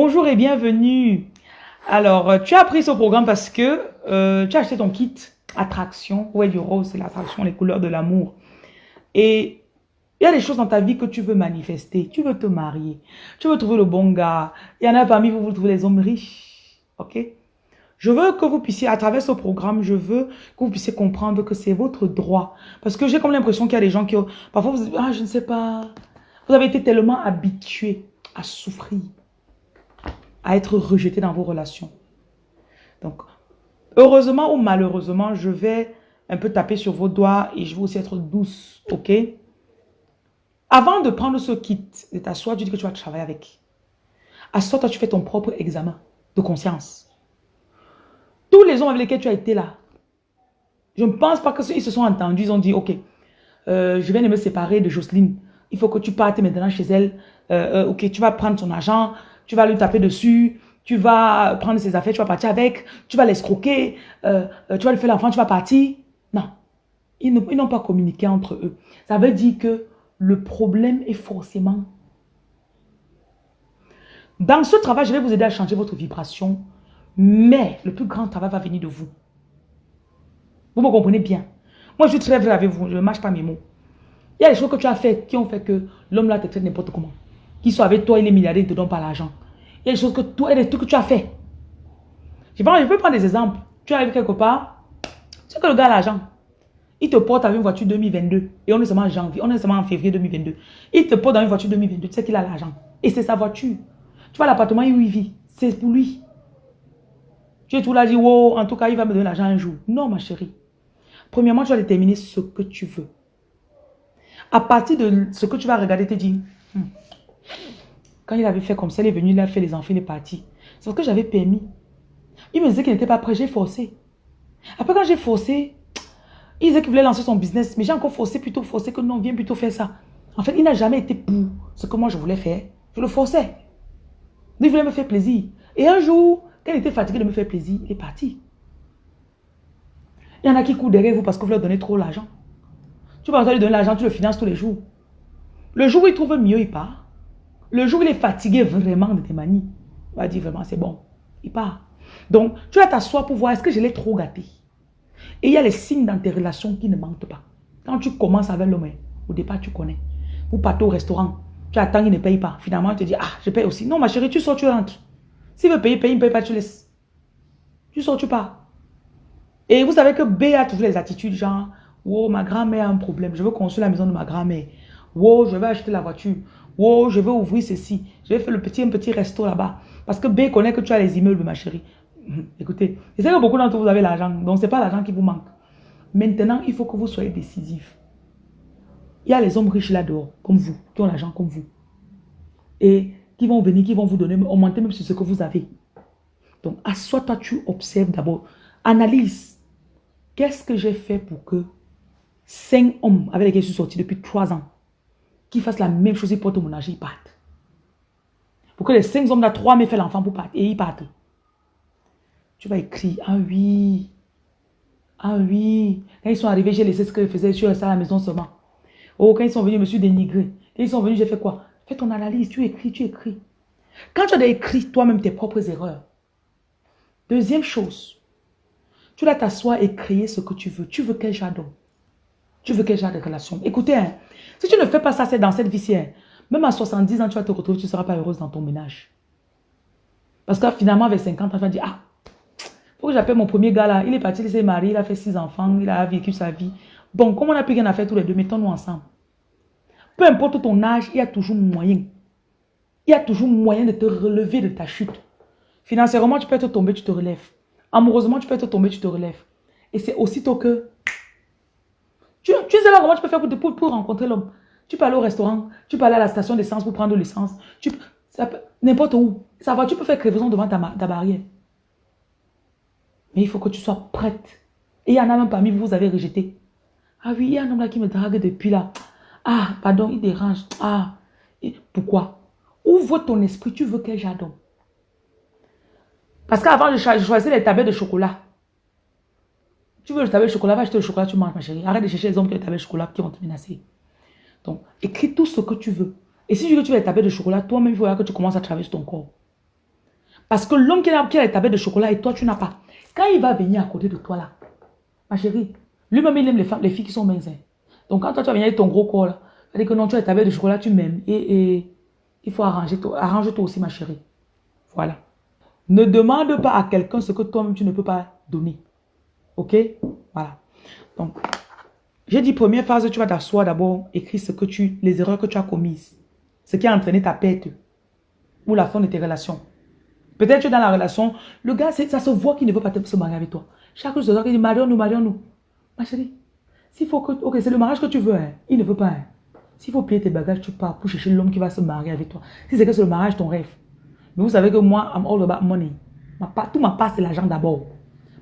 Bonjour et bienvenue. Alors, euh, tu as pris ce programme parce que euh, tu as acheté ton kit attraction. Ouais, du rose, c'est l'attraction, les couleurs de l'amour. Et il y a des choses dans ta vie que tu veux manifester. Tu veux te marier. Tu veux trouver le bon gars. Il y en a parmi vous, vous trouvez les hommes riches. OK? Je veux que vous puissiez, à travers ce programme, je veux que vous puissiez comprendre que c'est votre droit. Parce que j'ai comme l'impression qu'il y a des gens qui... Parfois, vous ah, je ne sais pas. Vous avez été tellement habitués à souffrir à être rejeté dans vos relations. Donc, heureusement ou malheureusement, je vais un peu taper sur vos doigts et je vais aussi être douce, ok? Avant de prendre ce kit de t'asseoir, tu dis que tu vas travailler avec. Assois, toi, tu fais ton propre examen de conscience. Tous les hommes avec lesquels tu as été là, je ne pense pas qu'ils se sont entendus, ils ont dit, ok, euh, je viens de me séparer de Jocelyne, il faut que tu partes maintenant chez elle, euh, euh, ok, tu vas prendre ton argent, tu vas lui taper dessus, tu vas prendre ses affaires, tu vas partir avec, tu vas l'escroquer, euh, euh, tu vas lui faire l'enfant, tu vas partir. Non, ils n'ont pas communiqué entre eux. Ça veut dire que le problème est forcément... Dans ce travail, je vais vous aider à changer votre vibration, mais le plus grand travail va venir de vous. Vous me comprenez bien? Moi, je suis très vrai avec vous, je ne mâche pas mes mots. Il y a des choses que tu as faites qui ont fait que l'homme là te traite n'importe comment qui sont avec toi, il est milliardaire, il ne te donne pas l'argent. Il y a des choses que toi, des trucs que tu as fait. Je, je peux prendre des exemples. Tu arrives quelque part, tu sais que le gars a l'argent. Il te porte avec une voiture 2022 et on est seulement en janvier, on est seulement en février 2022. Il te porte dans une voiture 2022, tu sais qu'il a l'argent. Et c'est sa voiture. Tu vois l'appartement où il vit, c'est pour lui. Tu es tout là, dit, wow, en tout cas, il va me donner l'argent un jour. Non, ma chérie. Premièrement, tu vas déterminer ce que tu veux. À partir de ce que tu vas regarder, te dire, hmm, quand il avait fait comme ça, il est venu, il a fait les enfants, il est parti. C'est ce que j'avais permis. Il me disait qu'il n'était pas prêt, j'ai forcé. Après, quand j'ai forcé, il disait qu'il voulait lancer son business, mais j'ai encore forcé, plutôt forcé que non, viens plutôt faire ça. En fait, il n'a jamais été pour ce que moi je voulais faire. Je le forçais. Il voulait me faire plaisir. Et un jour, quand il était fatigué de me faire plaisir, il est parti. Il y en a qui courent derrière vous parce que vous leur donnez trop l'argent. Tu vas lui donner l'argent, tu le finances tous les jours. Le jour où il trouve mieux, il part. Le jour où il est fatigué vraiment de tes manies, il va dire vraiment c'est bon. Il part. Donc, tu vas t'asseoir pour voir est-ce que je l'ai trop gâté? Et il y a les signes dans tes relations qui ne mentent pas. Quand tu commences avec l'homme, au départ tu connais. Vous partez au restaurant, tu attends qu'il ne paye pas. Finalement, tu te dis, ah, je paye aussi. Non, ma chérie, tu sors, tu rentres. S'il veut payer, paye, il ne paye pas, tu laisses. Tu sors, tu pars. Et vous savez que B a toujours les attitudes genre, oh, ma grand-mère a un problème, je veux construire la maison de ma grand-mère. Oh, je vais acheter la voiture. Oh, je vais ouvrir ceci. Je vais faire le petit, un petit resto là-bas. Parce que B connaît que tu as les immeubles, ma chérie. Hum, écoutez, je sais que beaucoup d'entre vous avez l'argent. Donc, ce n'est pas l'argent qui vous manque. Maintenant, il faut que vous soyez décisif. Il y a les hommes riches là-dehors, comme vous, qui ont l'argent comme vous. Et qui vont venir, qui vont vous donner, augmenter même sur ce que vous avez. Donc, assois-toi, tu observes d'abord. Analyse. Qu'est-ce que j'ai fait pour que cinq hommes avec lesquels je suis sorti depuis trois ans qui fassent la même chose, ils portent mon âge, ils partent. Pour que les cinq hommes, là, trois mais fait l'enfant pour partir, et ils partent. Tu vas écrire, ah oui, ah oui. Quand ils sont arrivés, j'ai laissé ce qu'ils faisaient, je suis resté à la maison seulement. Oh, quand ils sont venus, je me suis dénigré. Quand ils sont venus, j'ai fait quoi? Fais ton analyse, tu écris, tu écris. Quand tu as écrit toi-même tes propres erreurs. Deuxième chose, tu dois t'asseoir et créer ce que tu veux. Tu veux quel genre Tu veux quel genre de relation? Écoutez, hein, si tu ne fais pas ça, c'est dans cette vie-ci. Hein. Même à 70 ans, tu vas te retrouver, tu ne seras pas heureuse dans ton ménage. Parce que finalement, avec 50 ans, tu vas dire, ah, faut que j'appelle mon premier gars là. Il est parti, il s'est marié, il a fait six enfants, il a vécu sa vie. Bon, comme on n'a plus rien à faire tous les deux, mettons-nous ensemble. Peu importe ton âge, il y a toujours moyen. Il y a toujours moyen de te relever de ta chute. Financièrement, tu peux être tombé, tu te relèves. Amoureusement, tu peux être tombé, tu te relèves. Et c'est aussitôt que tu, sais pas comment tu peux faire pour, pour, rencontrer l'homme. Tu peux aller au restaurant, tu peux aller à la station d'essence pour prendre l'essence. N'importe où. Ça va, tu peux faire crevaison devant ta, ta barrière. Mais il faut que tu sois prête. Et il y en a même parmi vous, vous avez rejeté. Ah oui, il y a un homme là qui me drague depuis là. Ah, pardon, il dérange. Ah, pourquoi? Ouvre ton esprit, tu veux quel jardin Parce qu'avant, je choisissais les tablettes de chocolat. Tu veux le tabac de chocolat, va acheter le chocolat, tu manges, ma chérie. Arrête de chercher les hommes qui ont le tabac de chocolat qui vont te menacer. Donc, écris tout ce que tu veux. Et si tu veux que tu veux le tabac de chocolat, toi-même, il faudra que tu commences à travailler sur ton corps. Parce que l'homme qui a, qui a les tablettes de chocolat et toi, tu n'as pas. Quand il va venir à côté de toi là, ma chérie, lui-même, il aime les femmes, les filles qui sont minces. Hein. Donc, quand toi, tu vas venir avec ton gros corps là, il dire que non, tu as les tablettes de chocolat, tu m'aimes. Et, il faut arranger, arrange-toi aussi, ma chérie. Voilà. Ne demande pas à quelqu'un ce que toi-même, tu ne peux pas donner. Ok? Voilà. Donc, j'ai dit première phase, tu vas t'asseoir d'abord, écrire ce que tu, les erreurs que tu as commises. Ce qui a entraîné ta perte ou la fin de tes relations. Peut-être que dans la relation, le gars, ça se voit qu'il ne veut pas se marier avec toi. Chaque jour, il dit, marions-nous, marions-nous. Ma chérie, s'il faut que... Ok, c'est le mariage que tu veux, hein. Il ne veut pas, hein. S'il faut plier tes bagages, tu pars pour chercher l'homme qui va se marier avec toi. Si c'est que c'est le mariage, ton rêve. Mais vous savez que moi, I'm all about money. Tout ma part, c'est l'argent d'abord.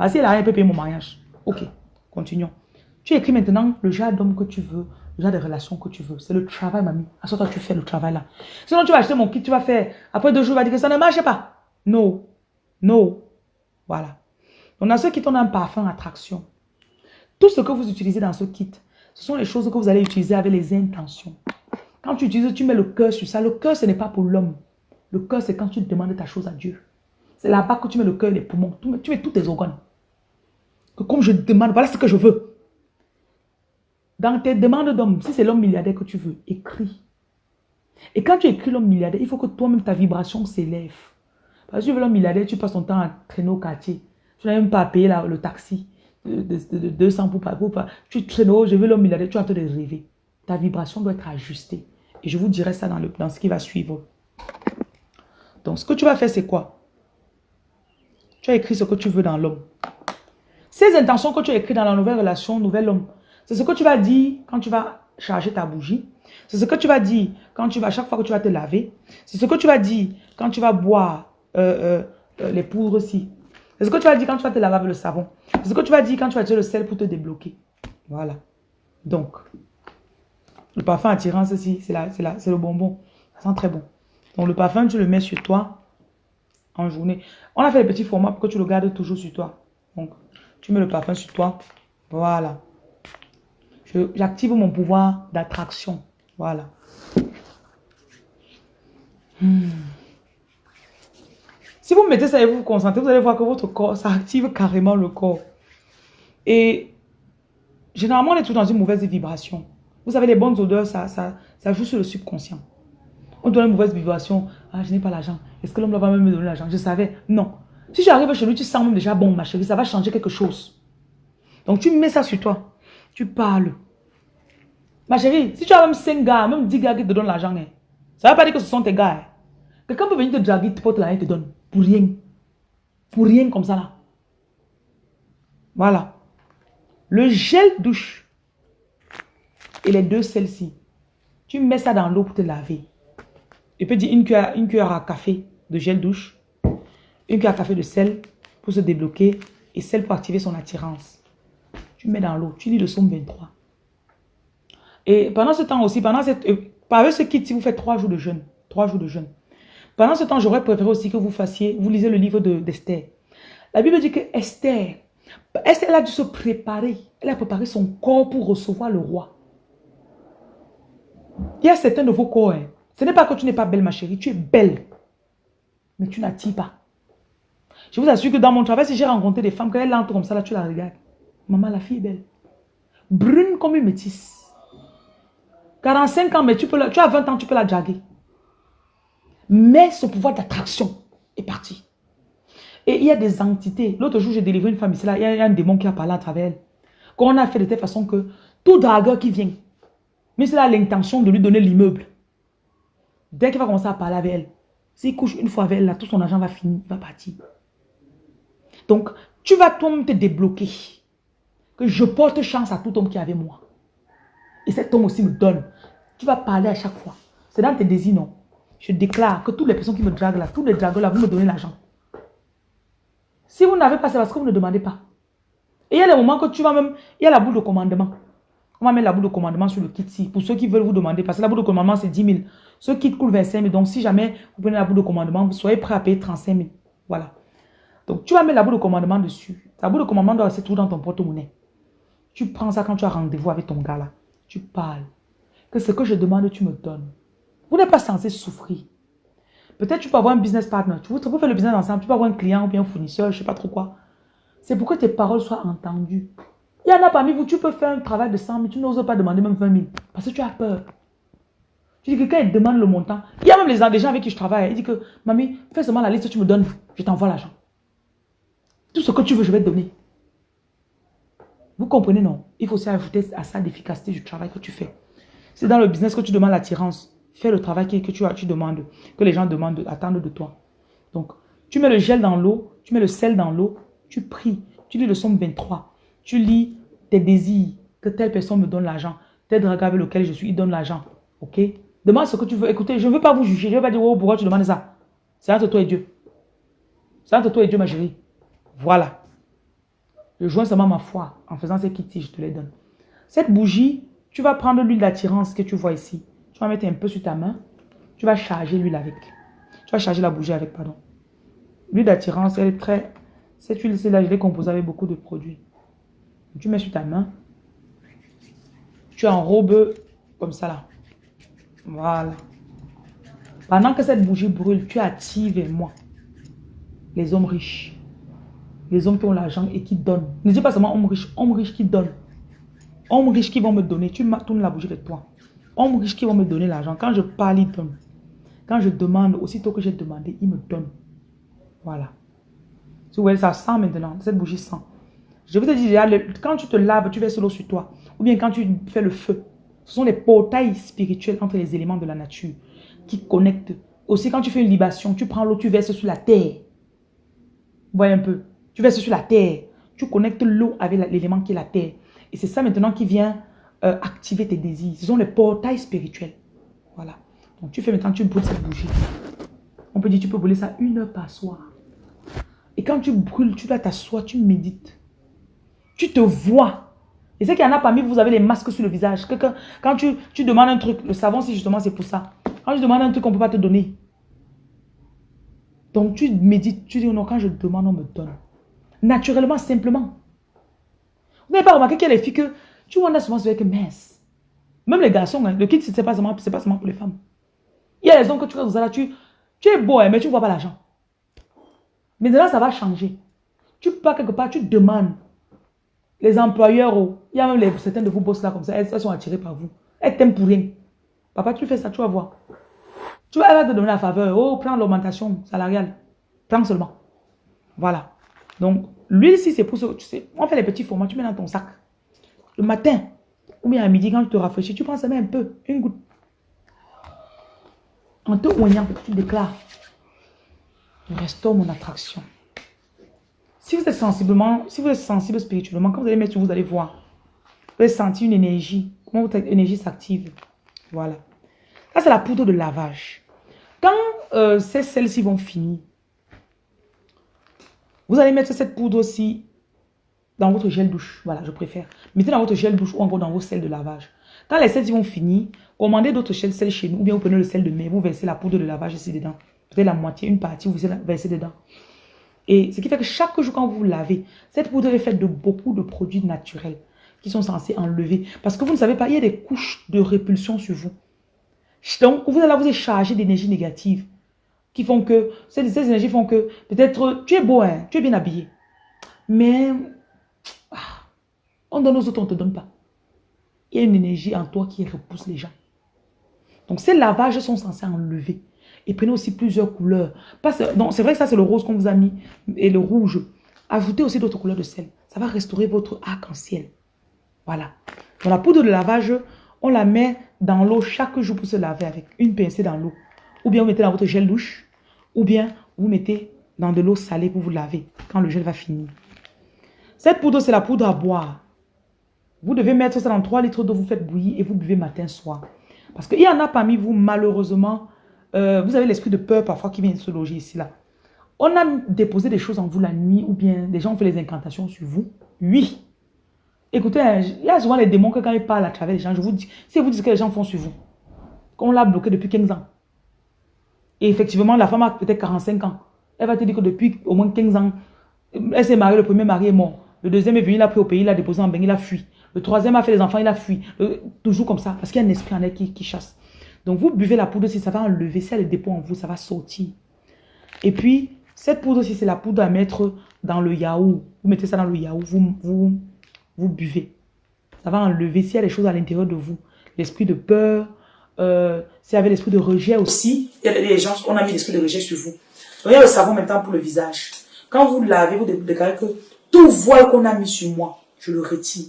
Parce qu'il a rien, peut payer mon mariage. Ok, continuons. Tu écris maintenant le genre d'homme que tu veux, le genre de relation que tu veux. C'est le travail, mamie. À ce toi, tu fais le travail là. Sinon, tu vas acheter mon kit, tu vas faire. Après deux jours, tu vas dire que ça ne marche pas. Non. Non. Voilà. On a ceux qui ont un parfum attraction. Tout ce que vous utilisez dans ce kit, ce sont les choses que vous allez utiliser avec les intentions. Quand tu utilises, tu mets le cœur sur ça. Le cœur, ce n'est pas pour l'homme. Le cœur, c'est quand tu demandes ta chose à Dieu. C'est là-bas que tu mets le cœur les poumons. Tu mets tous tes organes. Que comme je demande, voilà ce que je veux. Dans tes demandes d'homme, si c'est l'homme milliardaire que tu veux, écris. Et quand tu écris l'homme milliardaire, il faut que toi-même ta vibration s'élève. Parce que tu veux l'homme milliardaire, tu passes ton temps à traîner au quartier. Tu n'as même pas à payer le taxi de, 200 pour pas. Tu traînes, je veux l'homme milliardaire, tu es en train rêver. Ta vibration doit être ajustée. Et je vous dirai ça dans, le, dans ce qui va suivre. Donc, ce que tu vas faire, c'est quoi? Tu as écrit ce que tu veux dans l'homme. Ces intentions que tu as écrites dans la nouvelle relation, nouvel homme, c'est ce que tu vas dire quand tu vas charger ta bougie. C'est ce que tu vas dire quand tu vas, chaque fois que tu vas te laver. C'est ce que tu vas dire quand tu vas boire euh, euh, euh, les poudres aussi. C'est ce que tu vas dire quand tu vas te laver avec le savon. C'est ce que tu vas dire quand tu vas tirer le sel pour te débloquer. Voilà. Donc, le parfum attirant, ceci, c'est le bonbon. Ça sent très bon. Donc, le parfum, tu le mets sur toi en journée. On a fait les petits formats pour que tu le gardes toujours sur toi. Donc, tu mets le parfum sur toi. Voilà. J'active mon pouvoir d'attraction. Voilà. Hmm. Si vous mettez ça et vous vous concentrez, vous allez voir que votre corps, ça active carrément le corps. Et généralement, on est tout dans une mauvaise vibration. Vous savez, les bonnes odeurs, ça, ça, ça joue sur le subconscient. On donne une mauvaise vibration. Ah, je n'ai pas l'argent. Est-ce que l'homme va même me donner l'argent? Je savais. Non. Si tu arrives chez lui, tu sens même déjà bon, ma chérie, ça va changer quelque chose. Donc, tu mets ça sur toi. Tu parles. Ma chérie, si tu as même 5 gars, même 10 gars qui te donnent l'argent, hein, ça ne veut pas dire que ce sont tes gars. Hein. Quelqu'un peut venir te draguer, te porte l'argent et te donne. Pour rien. Pour rien comme ça là. Voilà. Le gel douche et les deux celles-ci, tu mets ça dans l'eau pour te laver. Tu peux dire une cuillère à café de gel douche, une cuillère à café de sel pour se débloquer et sel pour activer son attirance. Tu mets dans l'eau, tu lis le somme 23. Et pendant ce temps aussi, pendant cette, euh, ce kit, si vous faites trois jours de jeûne, trois jours de jeûne, pendant ce temps, j'aurais préféré aussi que vous fassiez, vous lisez le livre d'Esther. la Bible dit que Esther, Esther, elle a dû se préparer. Elle a préparé son corps pour recevoir le roi. Il y a certains de vos corps. Hein. Ce n'est pas que tu n'es pas belle, ma chérie. Tu es belle. Mais tu n'attires pas. Je vous assure que dans mon travail, si j'ai rencontré des femmes, quand elles entrent comme ça, là, tu la regardes. Maman, la fille est belle. Brune comme une métisse. 45 ans, mais tu, peux la, tu as 20 ans, tu peux la draguer. Mais ce pouvoir d'attraction est parti. Et il y a des entités. L'autre jour, j'ai délivré une femme ici, là, il y a un démon qui a parlé à travers elle. Qu'on a fait de telle façon que tout dragueur qui vient, mais c'est là l'intention de lui donner l'immeuble. Dès qu'il va commencer à parler avec elle, s'il couche une fois avec elle, là, tout son argent va finir, va partir. Donc, tu vas toi-même te débloquer. Que je porte chance à tout homme qui est moi. Et cet homme aussi me donne. Tu vas parler à chaque fois. C'est dans tes désirs, non? Je déclare que toutes les personnes qui me draguent là, tous les dragueurs là, vous me donnez l'argent. Si vous n'avez pas, c'est parce que vous ne demandez pas. Et il y a des moments que tu vas même... Il y a la boule de commandement. On va mettre la boule de commandement sur le kit ci. Pour ceux qui veulent vous demander. Parce que la boule de commandement, c'est 10 000. Ce kit coûte 25 000. Donc, si jamais vous prenez la boule de commandement, vous soyez prêt à payer 35 000. Voilà. Donc, tu vas mettre la boule de commandement dessus. La boule de commandement doit rester tout dans ton porte-monnaie. Tu prends ça quand tu as rendez-vous avec ton gars là. Tu parles. Que ce que je demande, tu me donnes. Vous n'êtes pas censé souffrir. Peut-être tu peux avoir un business partner. Tu peux faire le business ensemble. Tu peux avoir un client ou bien un fournisseur, je sais pas trop quoi. C'est pour que tes paroles soient entendues. Il y en a parmi vous, tu peux faire un travail de 100 000, tu n'oses pas demander même 20 000. Parce que tu as peur. Tu dis que quand il demande le montant, il y a même les, gens avec qui je travaille, il dit que, mamie, fais seulement la liste, tu me donnes, je t'envoie l'argent. Tout ce que tu veux, je vais te donner. Vous comprenez, non? Il faut aussi ajouter à ça l'efficacité du travail que tu fais. C'est dans le business que tu demandes l'attirance. Fais le travail que, tu, demandes, que les gens demandent, attendent de toi. Donc, tu mets le gel dans l'eau, tu mets le sel dans l'eau, tu pries, tu lis le somme 23, tu lis tes désirs, que telle personne me donne l'argent, tel dragon avec lequel je suis, il donne l'argent. Ok? Demande ce que tu veux. Écoutez, je ne veux pas vous juger. Je ne veux pas dire, oh, pourquoi tu demandes ça? C'est entre toi et Dieu. C'est entre toi et Dieu, ma chérie. Voilà. Je joins seulement ma foi en faisant ces kits je te les donne. Cette bougie, tu vas prendre l'huile d'attirance que tu vois ici. Tu vas mettre un peu sur ta main. Tu vas charger l'huile avec. Tu vas charger la bougie avec, pardon. L'huile d'attirance, elle est très... Cette huile, c'est là, je l'ai composée avec beaucoup de produits. Tu mets sur ta main. Tu enrobes comme ça là. Voilà. Pendant que cette bougie brûle, tu actives moi les hommes riches. Les hommes qui ont l'argent et qui donnent. Ne dis pas seulement hommes riches, hommes riches qui donnent. Hommes riches qui vont me donner. Tu tournes la bougie de toi. Hommes riches qui vont me donner l'argent. Quand je parle, ils donnent. Quand je demande, aussitôt que j'ai demandé, ils me donnent. Voilà. Tu vois, ça sent maintenant. Cette bougie sent. Je vous ai dit, quand tu te laves, tu verses l'eau sur toi. Ou bien quand tu fais le feu. Ce sont les portails spirituels entre les éléments de la nature qui connectent. Aussi, quand tu fais une libation, tu prends l'eau, tu verses sur la terre. Voyez un peu. Tu verses sur la terre. Tu connectes l'eau avec l'élément qui est la terre. Et c'est ça maintenant qui vient euh, activer tes désirs. Ce sont les portails spirituels. Voilà. Donc tu fais maintenant, tu brûles cette bougie. On peut dire, tu peux brûler ça une heure par soir. Et quand tu brûles, tu dois t'asseoir, tu médites. Tu te vois. Et c'est qu'il y en a parmi vous, vous avez les masques sur le visage. quand tu, demandes un truc, le savon, si justement c'est pour ça. Quand tu demandes un truc, on ne peut pas te donner. Donc tu médites, tu dis non, quand je demande, on me donne. Naturellement, simplement. Vous n'avez pas remarqué qu'il y a les filles que tu vois, on a souvent avec mince. Même les garçons, hein, le kit, ce n'est pas, seulement, pas seulement pour les femmes. Il y a les hommes que tu vois, là, tu, tu es beau, hein, mais tu ne vois pas l'argent. Mais là, ça va changer. Tu pars quelque part, tu demandes. Les employeurs, oh, il y a même certains de vous boss là comme ça, elles, sont attirées par vous. Elles t'aiment pour rien. Papa, tu fais ça, tu vas voir. Tu vas, elle va te donner la faveur. Oh, prends l'augmentation salariale. Prends seulement. Voilà. Donc, l'huile, si c'est pour ça, tu sais, on fait les petits formats, tu mets dans ton sac. Le matin, ou bien à midi, quand tu te rafraîchis, tu prends ça un peu, une goutte. En te oignant, tu déclares. Restaure mon attraction. Si vous êtes sensiblement, si vous êtes sensible spirituellement, quand vous allez mettre vous allez voir. Vous allez sentir une énergie. Comment votre énergie s'active. Voilà. Ça, c'est la poudre de lavage. Quand euh, ces celles-ci vont finir, vous allez mettre cette poudre aussi dans votre gel douche. Voilà, je préfère. Mettez dans votre gel douche ou encore dans vos sels de lavage. Quand les sels vont finir, commandez d'autres sels chez nous ou bien vous prenez le sel de mer, vous versez la poudre de lavage ici dedans. Peut-être la moitié, une partie, vous versez dedans. Et ce qui fait que chaque jour quand vous lavez, cette poudre est faite de beaucoup de produits naturels qui sont censés enlever. Parce que vous ne savez pas, il y a des couches de répulsion sur vous. Donc, vous allez vous chargé d'énergie négative qui font que, ces, ces énergies font que, peut-être, tu es beau, hein, tu es bien habillé. Mais, ah, on donne aux autres, on ne te donne pas. Il y a une énergie en toi qui repousse les gens. Donc, ces lavages sont censés enlever. Et prenez aussi plusieurs couleurs. C'est vrai que ça, c'est le rose qu'on vous a mis et le rouge. Ajoutez aussi d'autres couleurs de sel. Ça va restaurer votre arc-en-ciel. Voilà. Dans la poudre de lavage, on la met dans l'eau chaque jour pour se laver avec une pincée dans l'eau. Ou bien vous mettez dans votre gel douche. Ou bien vous mettez dans de l'eau salée pour vous laver quand le gel va finir. Cette poudre, c'est la poudre à boire. Vous devez mettre ça dans 3 litres d'eau, vous faites bouillir et vous buvez matin, soir. Parce qu'il y en a parmi vous, malheureusement, euh, vous avez l'esprit de peur parfois qui vient se loger ici, là. On a déposé des choses en vous la nuit ou bien des gens ont fait les incantations sur vous. Oui. Écoutez, hein, il y a souvent les démons que quand ils parlent à travers les gens, je vous dis, si vous dites que les gens font sur vous, qu'on l'a bloqué depuis 15 ans. Et effectivement, la femme a peut-être 45 ans. Elle va te dire que depuis au moins 15 ans, elle s'est mariée, le premier mari est mort. Le deuxième est venu, il a pris au pays, il a déposé en bain, il a fui. Le troisième a fait les enfants, il a fui. toujours comme ça, parce qu'il y a un esprit en elle qui chasse. Donc, vous buvez la poudre aussi, ça va enlever. Si elle dépôt en vous, ça va sortir. Et puis, cette poudre aussi, c'est la poudre à mettre dans le yaourt. Vous mettez ça dans le yaourt, vous, vous, vous buvez. Ça va enlever s'il y a des choses à l'intérieur de vous. L'esprit de peur, euh, y avait l'esprit de rejet aussi. Il gens, on a mis l'esprit de rejet sur vous. Donc, il y a le savon maintenant pour le visage. Quand vous lavez, vous déclarez que tout voile qu'on a mis sur moi, je le retire.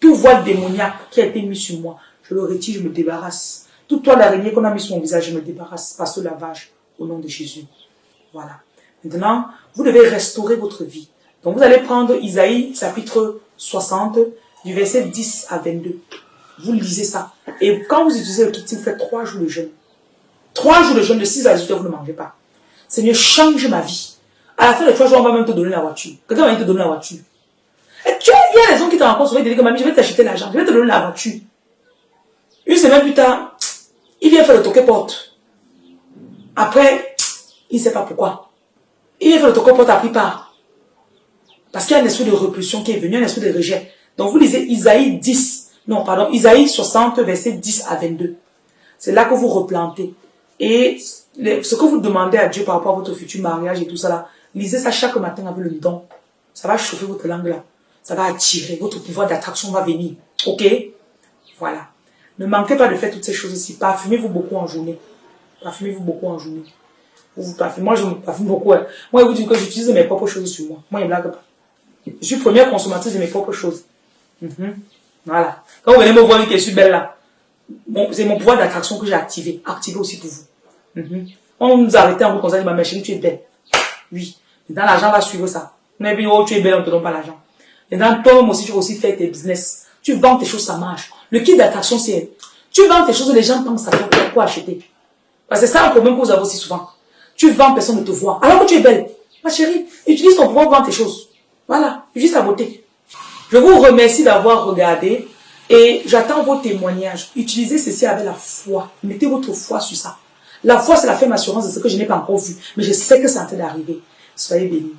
Tout voile démoniaque qui a été mis sur moi, je le retire, je me débarrasse. Tout toile d'araignée qu'on a mis sur mon visage, je me débarrasse par ce lavage au nom de Jésus. Voilà. Maintenant, vous devez restaurer votre vie. Donc, vous allez prendre Isaïe, chapitre 60, du verset 10 à 22. Vous lisez ça. Et quand vous utilisez le kit, vous faites trois jours de jeûne. Trois jours de jeûne, de 6 à 18 heures, vous ne mangez pas. Seigneur, change ma vie. À la fin de trois jours, on va même te donner la voiture. Quelqu'un va te donner la voiture. Et tu il y a des gens qui te rencontrent ils te disent que mamie, je vais t'acheter l'argent, je vais te donner la voiture. Une semaine plus tard, il vient faire le toquet porte. Après, il ne sait pas pourquoi. Il vient faire le toquet porte à pris part. Parce qu'il y a un esprit de repulsion qui est venu, un esprit de rejet. Donc vous lisez Isaïe 10, non pardon, Isaïe 60, verset 10 à 22. C'est là que vous replantez. Et ce que vous demandez à Dieu par rapport à votre futur mariage et tout ça lisez ça chaque matin avec le don. Ça va chauffer votre langue là. Ça va attirer. Votre pouvoir d'attraction va venir. Ok? Voilà. Ne manquez pas de faire toutes ces choses aussi. Parfumez-vous beaucoup en journée. Parfumez-vous beaucoup en journée. Vous parfumez. Moi, je me parfume beaucoup. Hein. Moi, je vous dis que j'utilise mes propres choses sur moi. Moi, je ne blague pas. Je suis première consommatrice de mes propres choses. Mhm. Voilà. Quand vous venez me voir, je suis belle là, c'est mon pouvoir d'attraction que j'ai activé. Activé aussi pour vous. Mhm. On nous arrêtait en vous conseillant, ma chérie, tu es belle. Oui. Dans l'argent va suivre ça. Mais puis, oh, tu es belle, on ne te donne pas l'argent. Dans toi-même aussi, tu vas aussi faire tes business. Tu vends tes choses, ça marche. Le kit d'attraction, c'est, tu vends tes choses, les gens pensent à toi, quoi acheter? Parce que c'est ça un problème que vous avez aussi souvent. Tu vends, personne ne te voit. Alors que tu es belle. Ma chérie, utilise ton pouvoir pour vendre tes choses. Voilà. Utilise ta beauté. Je vous remercie d'avoir regardé et j'attends vos témoignages. Utilisez ceci avec la foi. Mettez votre foi sur ça. La foi, c'est la ferme assurance de ce que je n'ai pas encore vu. Mais je sais que c'est en train d'arriver. Soyez bénis.